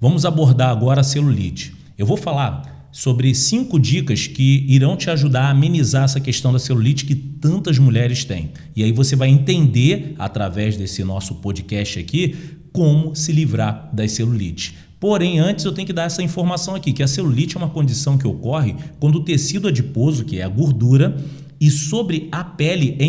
Vamos abordar agora a celulite. Eu vou falar sobre cinco dicas que irão te ajudar a amenizar essa questão da celulite que tantas mulheres têm. E aí você vai entender, através desse nosso podcast aqui, como se livrar das celulites. Porém, antes eu tenho que dar essa informação aqui, que a celulite é uma condição que ocorre quando o tecido adiposo, que é a gordura, e sobre a pele é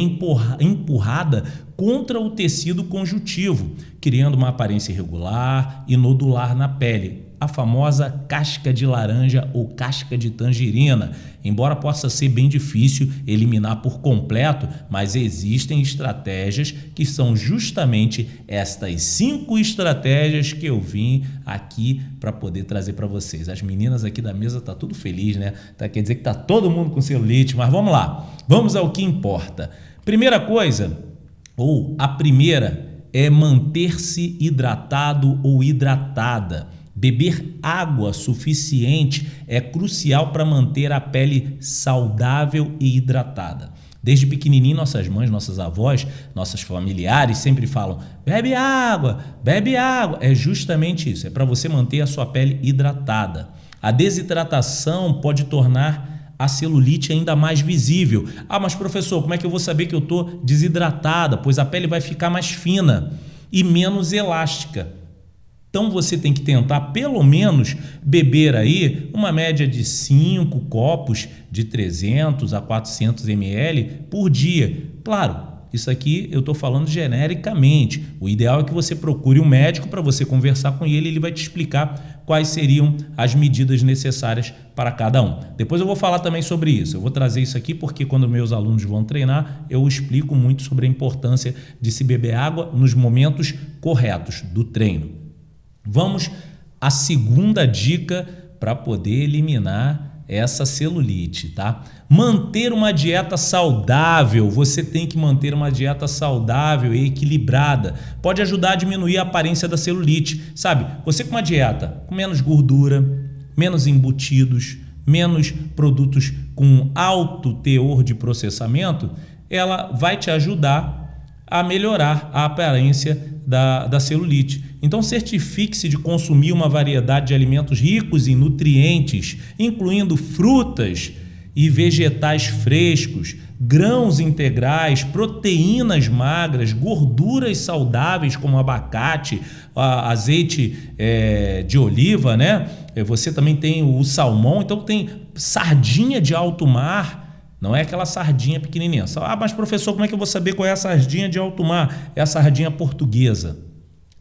empurrada contra o tecido conjuntivo, criando uma aparência irregular e nodular na pele, a famosa casca de laranja ou casca de tangerina. Embora possa ser bem difícil eliminar por completo, mas existem estratégias que são justamente estas cinco estratégias que eu vim aqui para poder trazer para vocês. As meninas aqui da mesa tá tudo feliz, né? Tá, quer dizer que tá todo mundo com celulite, mas vamos lá. Vamos ao que importa. Primeira coisa, ou a primeira, é manter-se hidratado ou hidratada. Beber água suficiente é crucial para manter a pele saudável e hidratada. Desde pequenininho, nossas mães, nossas avós, nossos familiares sempre falam: bebe água, bebe água. É justamente isso, é para você manter a sua pele hidratada. A desidratação pode tornar a celulite ainda mais visível. Ah, mas professor, como é que eu vou saber que eu estou desidratada? Pois a pele vai ficar mais fina e menos elástica. Então você tem que tentar pelo menos beber aí uma média de 5 copos de 300 a 400 ml por dia. Claro, isso aqui eu estou falando genericamente. O ideal é que você procure um médico para você conversar com ele, ele vai te explicar quais seriam as medidas necessárias para cada um. Depois eu vou falar também sobre isso. Eu vou trazer isso aqui porque quando meus alunos vão treinar, eu explico muito sobre a importância de se beber água nos momentos corretos do treino. Vamos à segunda dica para poder eliminar essa celulite, tá? Manter uma dieta saudável, você tem que manter uma dieta saudável e equilibrada. Pode ajudar a diminuir a aparência da celulite, sabe? Você com uma dieta com menos gordura, menos embutidos, menos produtos com alto teor de processamento, ela vai te ajudar a melhorar a aparência da, da celulite. Então, certifique-se de consumir uma variedade de alimentos ricos em nutrientes, incluindo frutas e vegetais frescos, grãos integrais, proteínas magras, gorduras saudáveis como abacate, azeite é, de oliva, né? É, você também tem o salmão, então tem sardinha de alto mar, não é aquela sardinha pequenininha. Ah, mas professor, como é que eu vou saber qual é a sardinha de alto mar? É a sardinha portuguesa.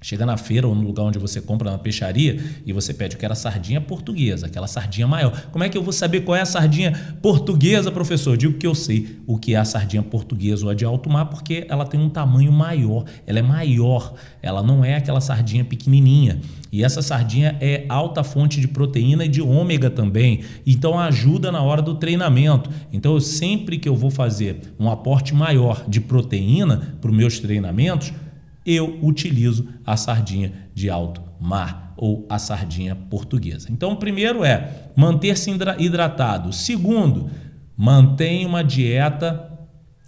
Chega na feira ou no lugar onde você compra na peixaria e você pede, eu quero a sardinha portuguesa, aquela sardinha maior. Como é que eu vou saber qual é a sardinha portuguesa, professor? Digo que eu sei o que é a sardinha portuguesa ou a de alto mar porque ela tem um tamanho maior, ela é maior, ela não é aquela sardinha pequenininha. E essa sardinha é alta fonte de proteína e de ômega também, então ajuda na hora do treinamento. Então sempre que eu vou fazer um aporte maior de proteína para os meus treinamentos, eu utilizo a sardinha de alto mar ou a sardinha portuguesa. Então, o primeiro é manter-se hidratado. Segundo, mantenha uma dieta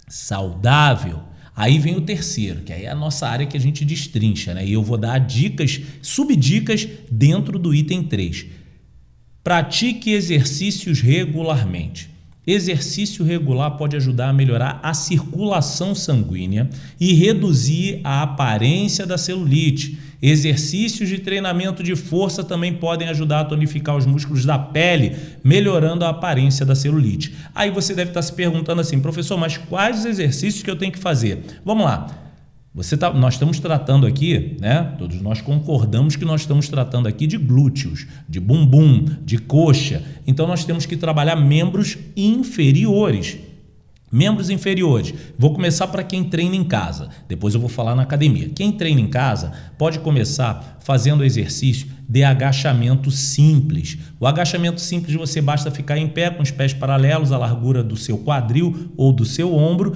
saudável. Aí vem o terceiro, que aí é a nossa área que a gente destrincha, né? E eu vou dar dicas, subdicas dentro do item 3. Pratique exercícios regularmente. Exercício regular pode ajudar a melhorar a circulação sanguínea e reduzir a aparência da celulite. Exercícios de treinamento de força também podem ajudar a tonificar os músculos da pele, melhorando a aparência da celulite. Aí você deve estar se perguntando assim, professor, mas quais os exercícios que eu tenho que fazer? Vamos lá. Você tá, nós estamos tratando aqui, né? Todos nós concordamos que nós estamos tratando aqui de glúteos, de bumbum, de coxa. Então nós temos que trabalhar membros inferiores. Membros inferiores. Vou começar para quem treina em casa. Depois eu vou falar na academia. Quem treina em casa pode começar fazendo exercício de agachamento simples. O agachamento simples você basta ficar em pé com os pés paralelos à largura do seu quadril ou do seu ombro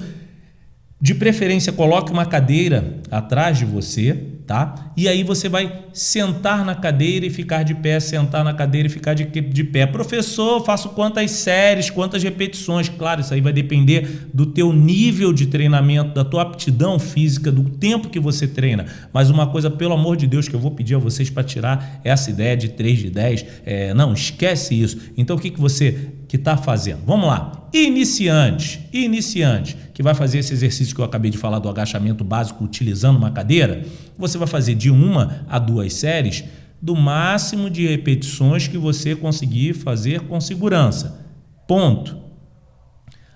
de preferência, coloque uma cadeira atrás de você tá? E aí você vai sentar na cadeira e ficar de pé, sentar na cadeira e ficar de, de pé. Professor, faço quantas séries, quantas repetições? Claro, isso aí vai depender do teu nível de treinamento, da tua aptidão física, do tempo que você treina. Mas uma coisa, pelo amor de Deus, que eu vou pedir a vocês para tirar essa ideia de 3 de 10, é, não, esquece isso. Então o que, que você que está fazendo? Vamos lá. Iniciante, iniciante, que vai fazer esse exercício que eu acabei de falar do agachamento básico utilizando uma cadeira, você vai fazer de uma a duas séries do máximo de repetições que você conseguir fazer com segurança. Ponto.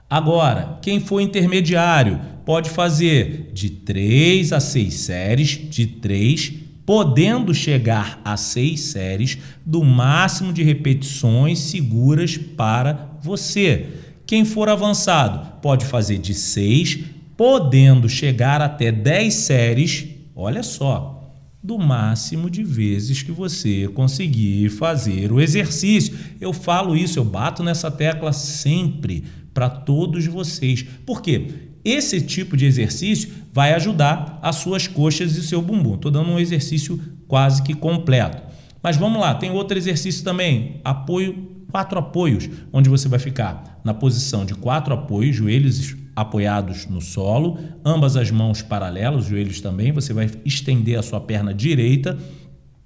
Agora, quem for intermediário pode fazer de 3 a 6 séries, de 3, podendo chegar a 6 séries do máximo de repetições seguras para você. Quem for avançado pode fazer de 6, podendo chegar até 10 séries, olha só, do máximo de vezes que você conseguir fazer o exercício. Eu falo isso, eu bato nessa tecla sempre para todos vocês. Por quê? Esse tipo de exercício vai ajudar as suas coxas e seu bumbum. Estou dando um exercício quase que completo. Mas vamos lá, tem outro exercício também, apoio, quatro apoios, onde você vai ficar na posição de quatro apoios, joelhos apoiados no solo, ambas as mãos paralelas, joelhos também, você vai estender a sua perna direita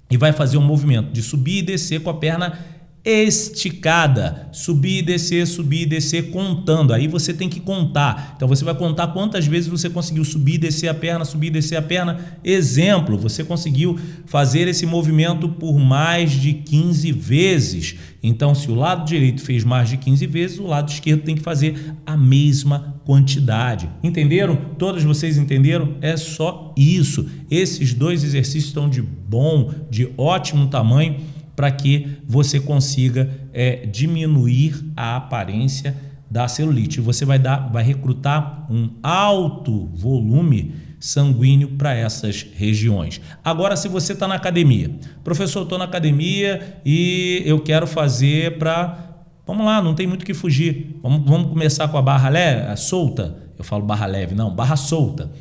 e vai fazer um movimento de subir e descer com a perna esticada, subir e descer, subir e descer, contando. Aí você tem que contar. Então você vai contar quantas vezes você conseguiu subir e descer a perna, subir e descer a perna. Exemplo, você conseguiu fazer esse movimento por mais de 15 vezes. Então, se o lado direito fez mais de 15 vezes, o lado esquerdo tem que fazer a mesma quantidade. Entenderam? Todos vocês entenderam? É só isso. Esses dois exercícios estão de bom, de ótimo tamanho para que você consiga é, diminuir a aparência da celulite. Você vai, dar, vai recrutar um alto volume sanguíneo para essas regiões. Agora, se você está na academia, professor, estou na academia e eu quero fazer para. Vamos lá, não tem muito que fugir. Vamos, vamos começar com a barra leve, solta. Eu falo barra leve, não, barra solta.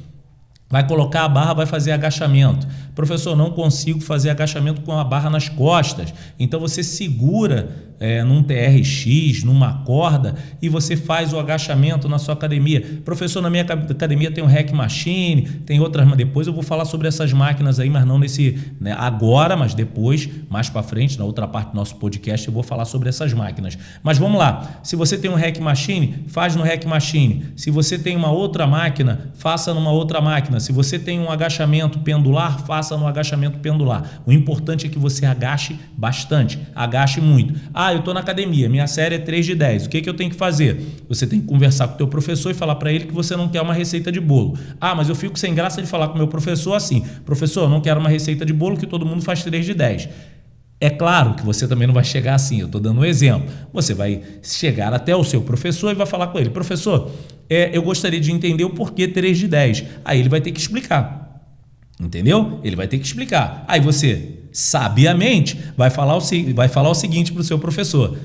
Vai colocar a barra, vai fazer agachamento. Professor, não consigo fazer agachamento com a barra nas costas. Então você segura é, num TRX, numa corda, e você faz o agachamento na sua academia. Professor, na minha academia tem o Hack Machine, tem outras, mas depois eu vou falar sobre essas máquinas aí, mas não nesse né, agora, mas depois, mais para frente, na outra parte do nosso podcast, eu vou falar sobre essas máquinas. Mas vamos lá. Se você tem um Hack Machine, faz no Hack Machine. Se você tem uma outra máquina, faça numa outra máquina. Se você tem um agachamento pendular, faça no agachamento pendular. O importante é que você agache bastante, agache muito. Ah, ah, eu estou na academia, minha série é 3 de 10. O que, que eu tenho que fazer? Você tem que conversar com o teu professor e falar para ele que você não quer uma receita de bolo. Ah, mas eu fico sem graça de falar com o meu professor assim. Professor, eu não quero uma receita de bolo que todo mundo faz 3 de 10. É claro que você também não vai chegar assim, eu estou dando um exemplo. Você vai chegar até o seu professor e vai falar com ele: professor, é, eu gostaria de entender o porquê 3 de 10. Aí ele vai ter que explicar. Entendeu? Ele vai ter que explicar. Aí você sabiamente, vai falar o, vai falar o seguinte para o seu professor.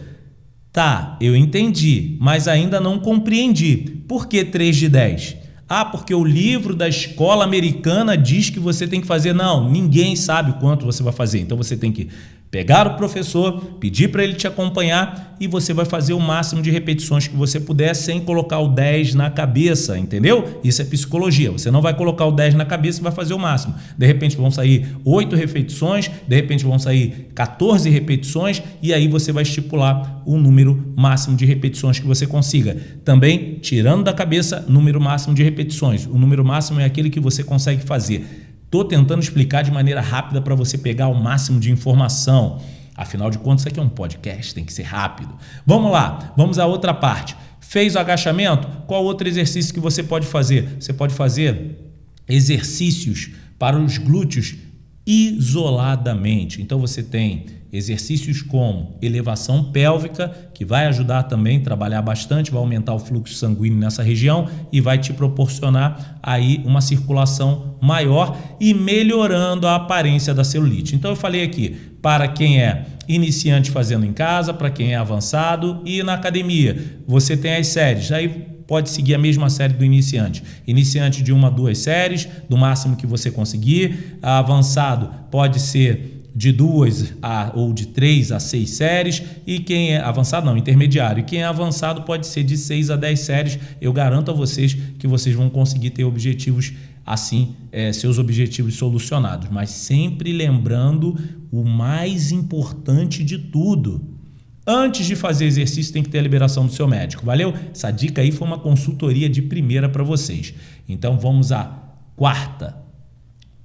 Tá, eu entendi, mas ainda não compreendi. Por que 3 de 10? Ah, porque o livro da escola americana diz que você tem que fazer. Não, ninguém sabe quanto você vai fazer. Então você tem que pegar o professor, pedir para ele te acompanhar e você vai fazer o máximo de repetições que você puder sem colocar o 10 na cabeça, entendeu? Isso é psicologia. Você não vai colocar o 10 na cabeça e vai fazer o máximo. De repente vão sair 8 repetições, de repente vão sair 14 repetições e aí você vai estipular o número máximo de repetições que você consiga. Também, tirando da cabeça, número máximo de repetições. O número máximo é aquele que você consegue fazer. Estou tentando explicar de maneira rápida para você pegar o máximo de informação. Afinal de contas, isso aqui é um podcast, tem que ser rápido. Vamos lá, vamos à outra parte. Fez o agachamento? Qual outro exercício que você pode fazer? Você pode fazer exercícios para os glúteos isoladamente. Então você tem exercícios como elevação pélvica, que vai ajudar também a trabalhar bastante, vai aumentar o fluxo sanguíneo nessa região e vai te proporcionar aí uma circulação maior e melhorando a aparência da celulite. Então eu falei aqui, para quem é iniciante fazendo em casa, para quem é avançado e na academia. Você tem as séries. Aí pode seguir a mesma série do iniciante. Iniciante de uma duas séries, do máximo que você conseguir. Avançado pode ser de duas a, ou de três a seis séries e quem é avançado não, intermediário. E quem é avançado pode ser de seis a dez séries. Eu garanto a vocês que vocês vão conseguir ter objetivos assim, é, seus objetivos solucionados. Mas sempre lembrando o mais importante de tudo. Antes de fazer exercício, tem que ter a liberação do seu médico. Valeu? Essa dica aí foi uma consultoria de primeira para vocês. Então vamos à quarta.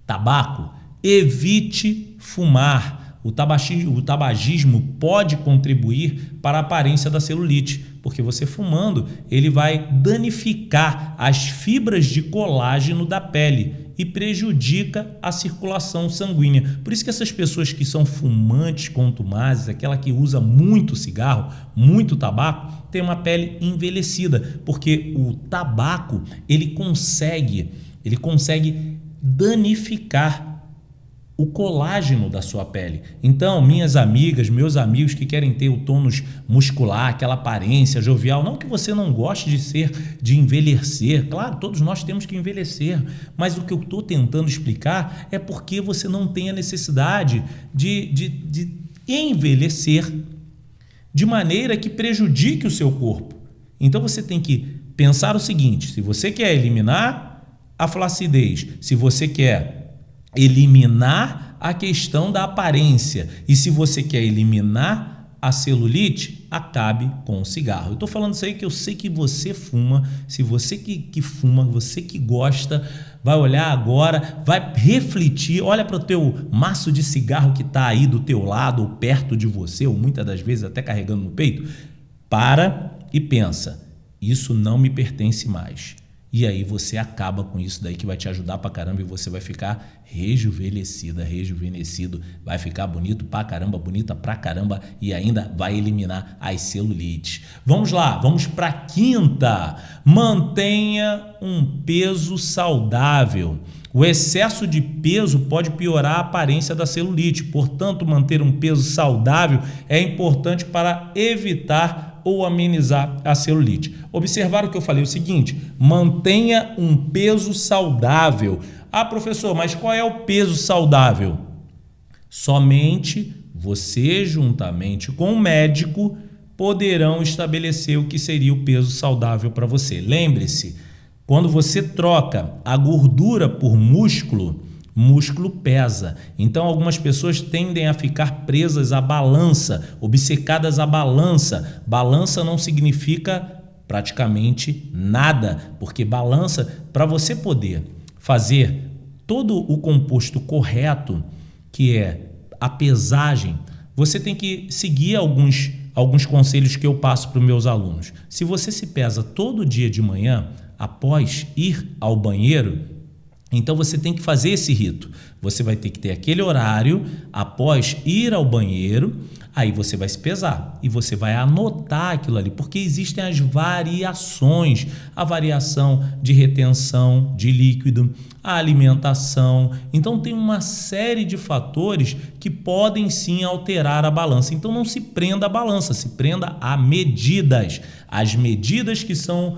Tabaco Evite fumar. O tabagismo, o tabagismo pode contribuir para a aparência da celulite, porque você fumando, ele vai danificar as fibras de colágeno da pele e prejudica a circulação sanguínea. Por isso que essas pessoas que são fumantes contumazes, aquela que usa muito cigarro, muito tabaco, tem uma pele envelhecida, porque o tabaco, ele consegue, ele consegue danificar o colágeno da sua pele. Então, minhas amigas, meus amigos que querem ter o tônus muscular, aquela aparência jovial, não que você não goste de ser, de envelhecer, claro, todos nós temos que envelhecer, mas o que eu estou tentando explicar é porque você não tem a necessidade de, de, de envelhecer de maneira que prejudique o seu corpo. Então, você tem que pensar o seguinte, se você quer eliminar a flacidez, se você quer eliminar a questão da aparência. E se você quer eliminar a celulite, acabe com o cigarro. Eu estou falando isso aí que eu sei que você fuma, se você que, que fuma, você que gosta, vai olhar agora, vai refletir, olha para o teu maço de cigarro que está aí do teu lado ou perto de você, ou muitas das vezes até carregando no peito, para e pensa, isso não me pertence mais. E aí você acaba com isso daí que vai te ajudar pra caramba e você vai ficar rejuvenescida, rejuvenescido, vai ficar bonito pra caramba, bonita pra caramba e ainda vai eliminar as celulites. Vamos lá, vamos pra quinta. Mantenha um peso saudável. O excesso de peso pode piorar a aparência da celulite, portanto, manter um peso saudável é importante para evitar ou amenizar a celulite. Observar o que eu falei, o seguinte, mantenha um peso saudável. Ah, professor, mas qual é o peso saudável? Somente você, juntamente com o médico, poderão estabelecer o que seria o peso saudável para você. Lembre-se, quando você troca a gordura por músculo, músculo pesa. Então, algumas pessoas tendem a ficar presas à balança, obcecadas à balança. Balança não significa praticamente nada, porque balança, para você poder fazer todo o composto correto, que é a pesagem, você tem que seguir alguns, alguns conselhos que eu passo para os meus alunos. Se você se pesa todo dia de manhã, após ir ao banheiro, então você tem que fazer esse rito. Você vai ter que ter aquele horário após ir ao banheiro, aí você vai se pesar e você vai anotar aquilo ali, porque existem as variações, a variação de retenção de líquido, a alimentação. Então tem uma série de fatores que podem sim alterar a balança. Então não se prenda à balança, se prenda a medidas. As medidas que são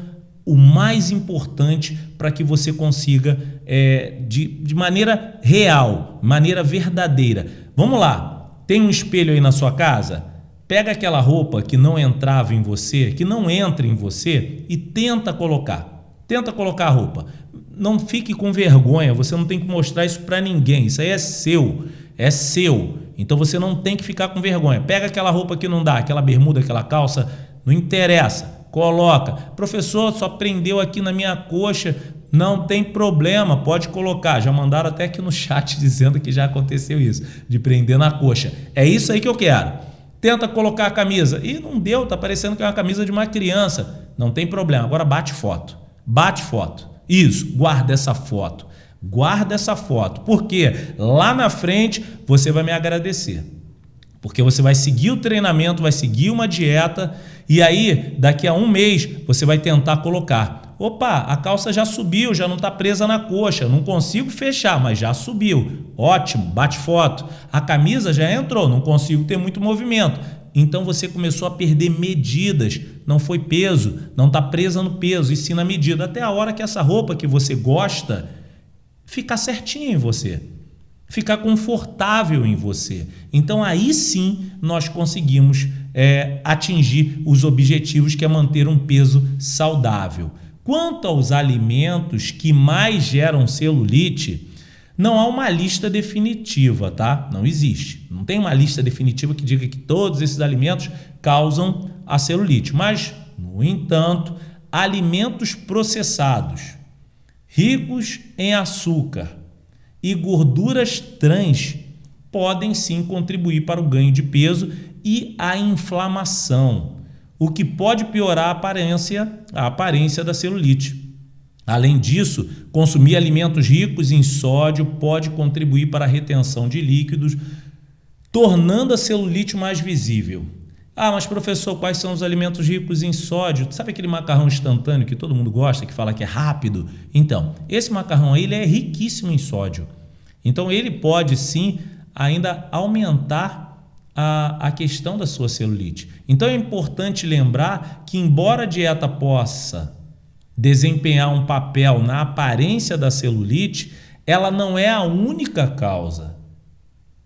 o mais importante para que você consiga, é, de, de maneira real, maneira verdadeira. Vamos lá, tem um espelho aí na sua casa? Pega aquela roupa que não entrava em você, que não entra em você e tenta colocar. Tenta colocar a roupa. Não fique com vergonha, você não tem que mostrar isso para ninguém. Isso aí é seu, é seu. Então você não tem que ficar com vergonha. Pega aquela roupa que não dá, aquela bermuda, aquela calça, não interessa coloca. Professor, só prendeu aqui na minha coxa, não tem problema, pode colocar. Já mandaram até aqui no chat dizendo que já aconteceu isso, de prender na coxa. É isso aí que eu quero. Tenta colocar a camisa. E não deu, tá parecendo que é uma camisa de uma criança. Não tem problema. Agora bate foto. Bate foto. Isso, guarda essa foto. Guarda essa foto. Porque lá na frente você vai me agradecer. Porque você vai seguir o treinamento, vai seguir uma dieta e aí, daqui a um mês, você vai tentar colocar. Opa, a calça já subiu, já não está presa na coxa, não consigo fechar, mas já subiu. Ótimo, bate foto. A camisa já entrou, não consigo ter muito movimento. então você começou a perder medidas, não foi peso, não está presa no peso, e sim na medida, até a hora que essa roupa que você gosta ficar certinha em você, ficar confortável em você. Então aí sim nós conseguimos é, atingir os objetivos que é manter um peso saudável. Quanto aos alimentos que mais geram celulite, não há uma lista definitiva, tá? Não existe. Não tem uma lista definitiva que diga que todos esses alimentos causam a celulite. Mas, no entanto, alimentos processados, ricos em açúcar e gorduras trans podem sim contribuir para o ganho de peso e a inflamação, o que pode piorar a aparência, a aparência da celulite. Além disso, consumir alimentos ricos em sódio pode contribuir para a retenção de líquidos, tornando a celulite mais visível. Ah, mas professor, quais são os alimentos ricos em sódio? Sabe aquele macarrão instantâneo que todo mundo gosta, que fala que é rápido? Então, esse macarrão aí ele é riquíssimo em sódio. Então, ele pode sim ainda aumentar a, a questão da sua celulite. Então, é importante lembrar que, embora a dieta possa desempenhar um papel na aparência da celulite, ela não é a única causa.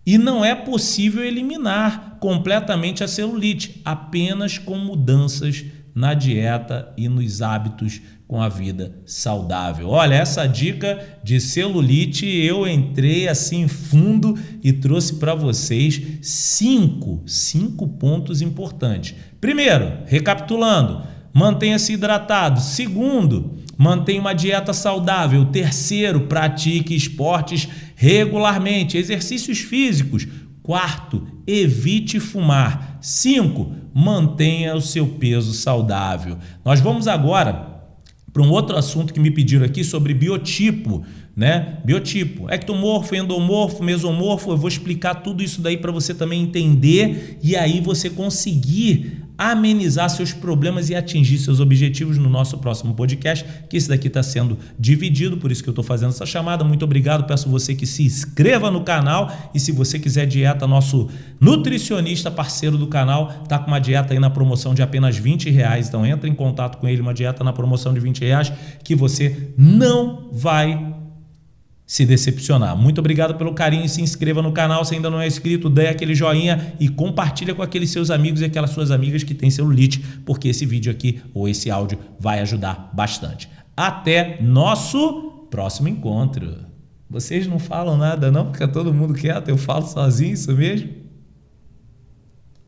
E não é possível eliminar completamente a celulite, apenas com mudanças na dieta e nos hábitos com a vida saudável. Olha, essa dica de celulite eu entrei assim fundo e trouxe para vocês cinco, cinco pontos importantes. Primeiro, recapitulando, mantenha-se hidratado. Segundo, mantenha uma dieta saudável. Terceiro, pratique esportes regularmente, exercícios físicos. Quarto, evite fumar. Cinco, mantenha o seu peso saudável. Nós vamos agora para um outro assunto que me pediram aqui sobre biotipo, né? Biotipo, ectomorfo, endomorfo, mesomorfo, eu vou explicar tudo isso daí para você também entender e aí você conseguir amenizar seus problemas e atingir seus objetivos no nosso próximo podcast, que esse daqui está sendo dividido, por isso que eu estou fazendo essa chamada. Muito obrigado, peço você que se inscreva no canal e se você quiser dieta, nosso nutricionista parceiro do canal está com uma dieta aí na promoção de apenas 20 reais, então entra em contato com ele, uma dieta na promoção de 20 reais que você não vai se decepcionar. Muito obrigado pelo carinho, se inscreva no canal se ainda não é inscrito, dê aquele joinha e compartilha com aqueles seus amigos e aquelas suas amigas que têm celulite, porque esse vídeo aqui ou esse áudio vai ajudar bastante. Até nosso próximo encontro. Vocês não falam nada não, fica todo mundo quieto, eu falo sozinho, isso mesmo?